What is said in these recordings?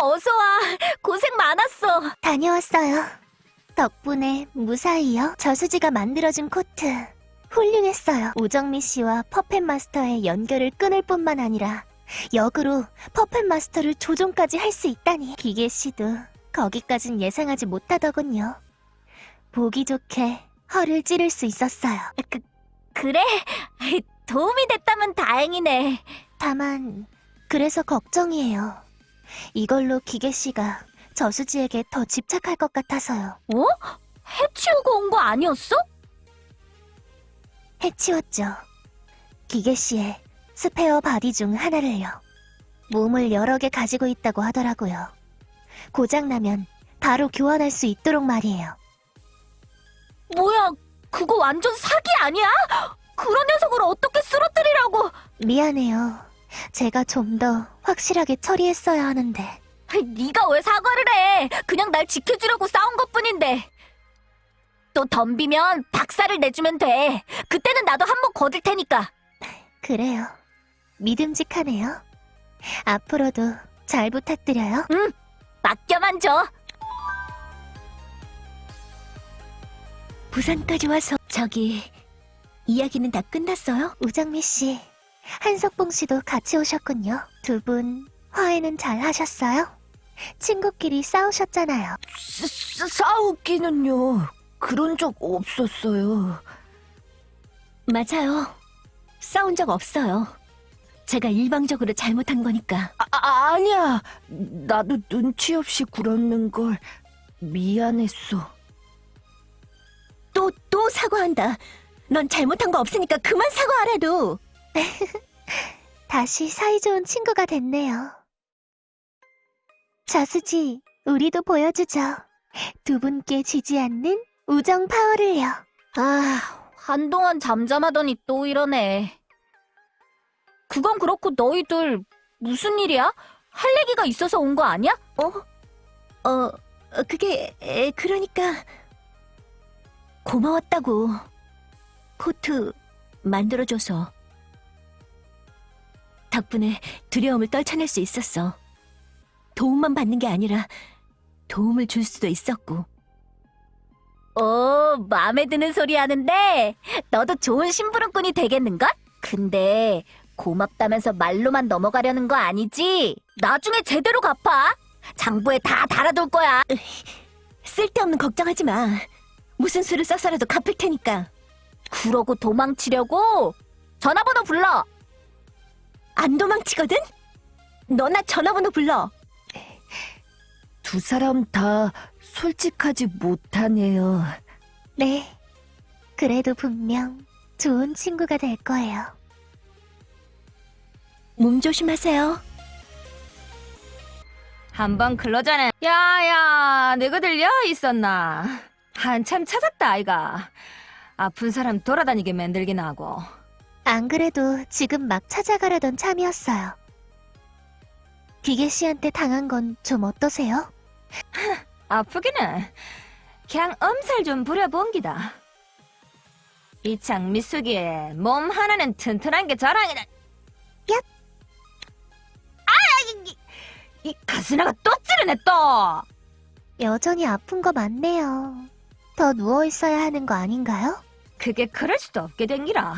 어서 와. 고생 많았어. 다녀왔어요. 덕분에 무사히요. 저수지가 만들어준 코트. 훌륭했어요. 오정미 씨와 퍼펫 마스터의 연결을 끊을 뿐만 아니라 역으로 퍼펫 마스터를 조종까지 할 수 있다니. 기계 씨도 거기까진 예상하지 못하더군요. 보기 좋게 허를 찌를 수 있었어요. 그, 그래? 도움이 됐다면 다행이네. 다만 그래서 걱정이에요. 이걸로 기계 씨가 저수지에게 더 집착할 것 같아서요. 어? 해치우고 온 거 아니었어? 해치웠죠. 기계 씨의 spare body 중 하나를요. 몸을 여러 개 가지고 있다고 하더라고요. 고장나면 바로 교환할 수 있도록 말이에요. 뭐야, 그거 완전 사기 아니야? 그런 녀석을 어떻게 쓰러뜨리라고? 미안해요. 제가 좀더 확실하게 처리했어야 하는데. 네가 왜 사과를 해? 그냥 날 지켜주려고 싸운 것뿐인데. 또 덤비면 박살을 내주면 돼. 그때는 나도 한번 거들 테니까. 그래요. 믿음직하네요. 앞으로도 잘 부탁드려요. 맡겨만 줘. 부산까지 와서 저기 이야기는 다 끝났어요? 우정미 씨, 한석봉 씨도 같이 오셨군요. 두 분 화해는 잘 하셨어요? 친구끼리 싸우셨잖아요. 싸, 싸우기는요. 그런 적 없었어요. 맞아요. 싸운 적 없어요. 제가 일방적으로 잘못한 거니까. 아, 아, 아니야. 나도 눈치 없이 굴었는 걸 미안했어. 또, 또 사과한다. 넌 잘못한 거 없으니까 그만 사과하래도. 다시 사이좋은 친구가 됐네요. 저수지, 우리도 보여주죠. 두 분께 지지 않는 우정 파워를요. 아, 한동안 잠잠하더니 또 이러네. 그건 그렇고 너희들 무슨 일이야? 할 얘기가 있어서 온 거 아니야? 어? 어, 그게, 에, 그러니까. 고마웠다고. 코트 만들어줘서. 덕분에 두려움을 떨쳐낼 수 있었어. 도움만 받는 게 아니라 도움을 줄 수도 있었고. 오, 마음에 드는 소리 하는데 너도 좋은 심부름꾼이 되겠는걸? 근데 고맙다면서 말로만 넘어가려는 거 아니지? 나중에 제대로 갚아. 장부에 다 달아둘 거야. 쓸데없는 걱정하지 마. 무슨 수를 써서라도 갚을 테니까. 그러고 도망치려고? 전화번호 불러. 안 도망치거든? 너나 전화번호 불러. 두 사람 다 솔직하지 못하네요. 네. 그래도 분명 좋은 친구가 될 거예요. 몸 조심하세요. 한번 클로저는 야야 내가 들려 있었나 한참 찾았다 아이가 아픈 사람 돌아다니게 만들긴 하고 안 그래도 지금 막 찾아가려던 참이었어요. 기계 씨한테 당한 건 좀 어떠세요? 아프기는 그냥 엄살 좀 부려본 기다 이창 미숙이의 몸 하나는 튼튼한 게 자랑이다 얍. 아 이, 이 가스나가 또 찌르네 또 여전히 아픈 거 맞네요. 더 누워 있어야 하는 거 아닌가요? 그게 그럴 수도 없게 된기라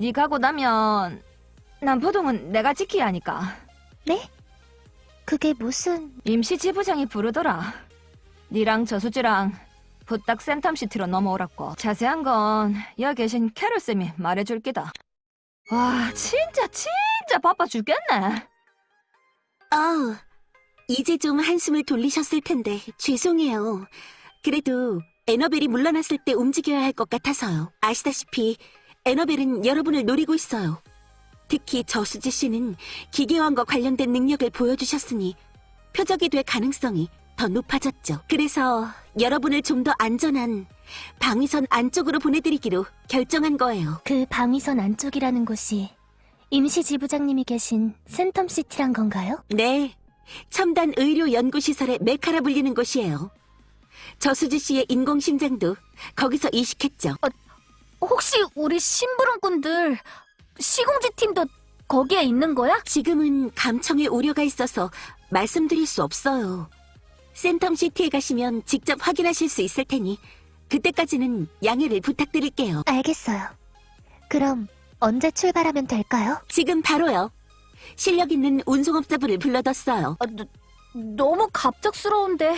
네 가고 나면 난 보동은 내가 지켜야 하니까 네? 그게 무슨... 임시 지부장이 부르더라. 니랑 저수지랑 부탁 센텀시티로 넘어오라고. 자세한 건 여기 계신 캐롤쌤이 말해줄 기다. 와 진짜 진짜 바빠 죽겠네. 아, 이제 좀 한숨을 돌리셨을 텐데 죄송해요. 그래도 에너벨이 물러났을 때 움직여야 할 것 같아서요. 아시다시피 에너벨은 여러분을 노리고 있어요. 특히 저수지 씨는 기계원과 관련된 능력을 보여주셨으니 표적이 될 가능성이 더 높아졌죠. 그래서 여러분을 좀 더 안전한 방위선 안쪽으로 보내드리기로 결정한 거예요. 그 방위선 안쪽이라는 곳이 임시 지부장님이 계신 센텀시티란 건가요? 네, 첨단 의료 연구시설의 메카라 불리는 곳이에요. 저수지 씨의 인공심장도 거기서 이식했죠. 혹시 우리 심부름꾼들 시공지 팀도 거기에 있는 거야? 지금은 감청에 우려가 있어서 말씀드릴 수 없어요. 센텀시티에 가시면 직접 확인하실 수 있을 테니 그때까지는 양해를 부탁드릴게요. 알겠어요. 그럼 언제 출발하면 될까요? 지금 바로요. 실력 있는 운송업자분을 불러뒀어요. 아, 너, 너무 갑작스러운데.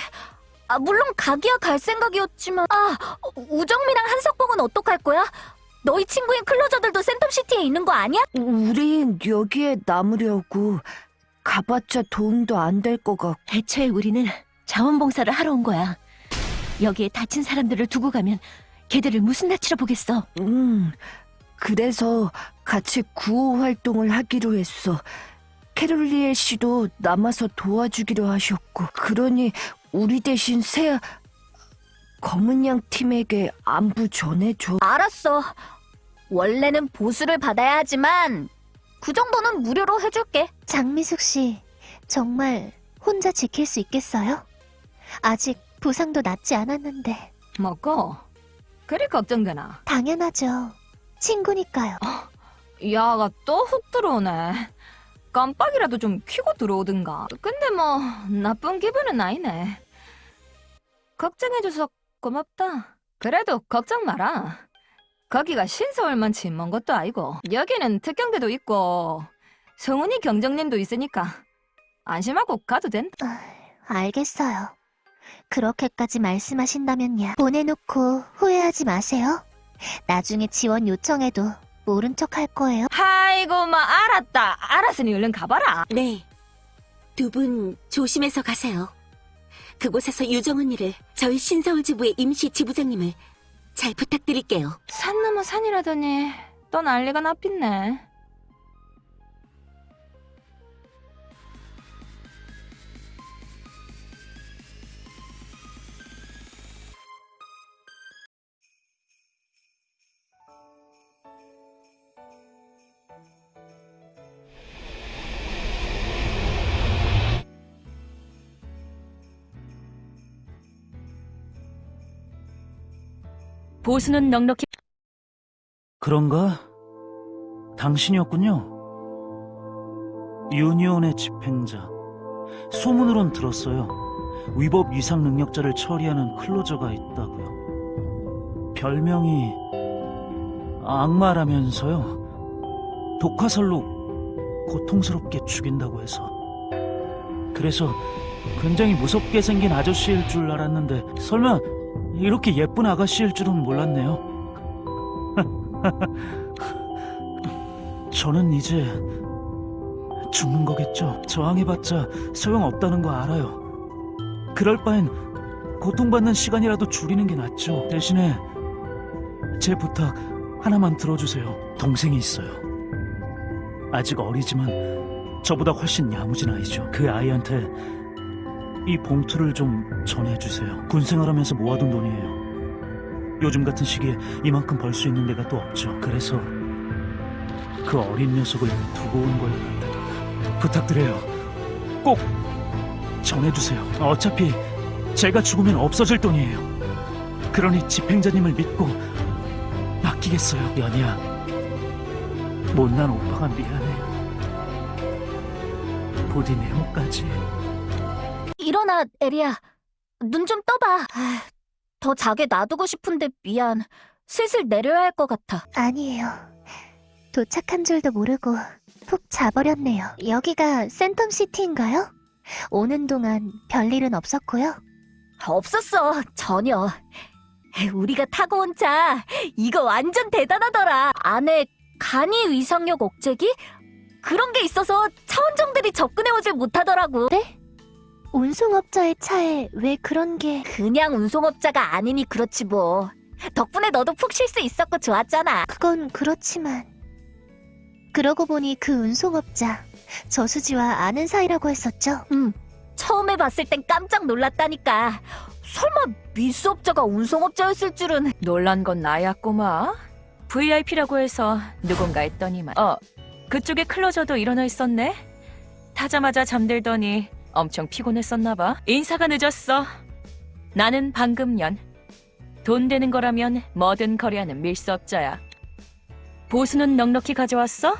아, 물론 가기야 갈 생각이었지만. 아, 우정미랑 한석봉은 어떡할 거야? 너희 친구인 클로저들도 센텀시티에 있는 거 아니야? 우린 여기에 남으려고 가봤자 도움도 안 될 것 같고 애초에 우리는 자원봉사를 하러 온 거야. 여기에 다친 사람들을 두고 가면 걔들을 무슨 낯으로 보겠어. 음, 그래서 같이 구호 활동을 하기로 했어. 캐롤리엘 씨도 남아서 도와주기로 하셨고, 그러니 우리 대신 새 검은 양 팀에게 안부 전해줘. 알았어. 원래는 보수를 받아야 하지만 그 정도는 무료로 해줄게. 장미숙 씨, 정말 혼자 지킬 수 있겠어요? 아직 부상도 낫지 않았는데. 먹고 그리 걱정되나? 당연하죠. 친구니까요. 야가 또 훅 들어오네. 깜빡이라도 좀 켜고 들어오든가. 근데 뭐 나쁜 기분은 아니네. 걱정해줘서 고맙다. 그래도 걱정 마라. 거기가 신서울만치 먼 것도 아니고 여기는 특경대도 있고 성훈이 경정님도 있으니까 안심하고 가도 된다. 알겠어요. 그렇게까지 말씀하신다면야. 보내놓고 후회하지 마세요. 나중에 지원 요청해도 모른 척 할 거예요. 아이고 마 알았다. 알았으니 얼른 가봐라. 네. 두 분 조심해서 가세요. 그곳에서 유정 언니를 저희 신서울 지부의 임시 지부장님을 잘 부탁드릴게요. 산 넘어 산이라더니 또 난리가 나빛네. 보수는 넉넉히 그런가? 당신이었군요. 유니온의 집행자. 소문으론 들었어요. 위법 위상 능력자를 처리하는 클로저가 있다고요. 별명이 악마라면서요. 독화살로 고통스럽게 죽인다고 해서. 그래서 굉장히 무섭게 생긴 아저씨일 줄 알았는데 설마 이렇게 예쁜 아가씨일 줄은 몰랐네요. 저는 이제 죽는 거겠죠. 저항해봤자 소용없다는 거 알아요. 그럴 바엔 고통받는 시간이라도 줄이는 게 낫죠. 대신에 제 부탁 하나만 들어주세요. 동생이 있어요. 아직 어리지만 저보다 훨씬 야무진 아이죠. 그 아이한테 이 봉투를 좀 전해주세요. 군 생활하면서 모아둔 돈이에요. 요즘 같은 시기에 이만큼 벌 수 있는 데가 또 없죠. 그래서 그 어린 녀석을 두고 온 거예요. 부탁드려요. 꼭 전해주세요. 어차피 제가 죽으면 없어질 돈이에요. 그러니 집행자님을 믿고 맡기겠어요. 연희야, 못난 오빠가 미안해. 부디 네모까지. 일어나, 에리야. 눈 좀 떠봐. 아, 더 자게 놔두고 싶은데 미안. 슬슬 내려야 할 것 같아. 아니에요. 도착한 줄도 모르고 푹 자버렸네요. 여기가 센텀시티인가요? 오는 동안 별일은 없었고요. 없었어, 전혀. 우리가 타고 온 차, 이거 완전 대단하더라. 안에 간이 위상력 억제기? 그런 게 있어서 차원정들이 접근해오질 못하더라고. 운송업자의 차에 왜 그런 게... 그냥 운송업자가 아니니 그렇지 뭐. 덕분에 너도 푹 쉴 수 있었고 좋았잖아. 그건 그렇지만... 그러고 보니 그 운송업자, 저수지와 아는 사이라고 했었죠? 응. 처음에 봤을 땐 깜짝 놀랐다니까. 설마 미수업자가 운송업자였을 줄은. 놀란 건 나야 꼬마. VIP라고 해서 누군가 했더니만. 어, 그쪽에 클로저도 일어나 있었네. 타자마자 잠들더니 엄청 피곤했었나 봐. 인사가 늦었어. 나는 방금년. 돈 되는 거라면 뭐든 거래하는 밀수업자야. 보수는 넉넉히 가져왔어?